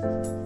Bye.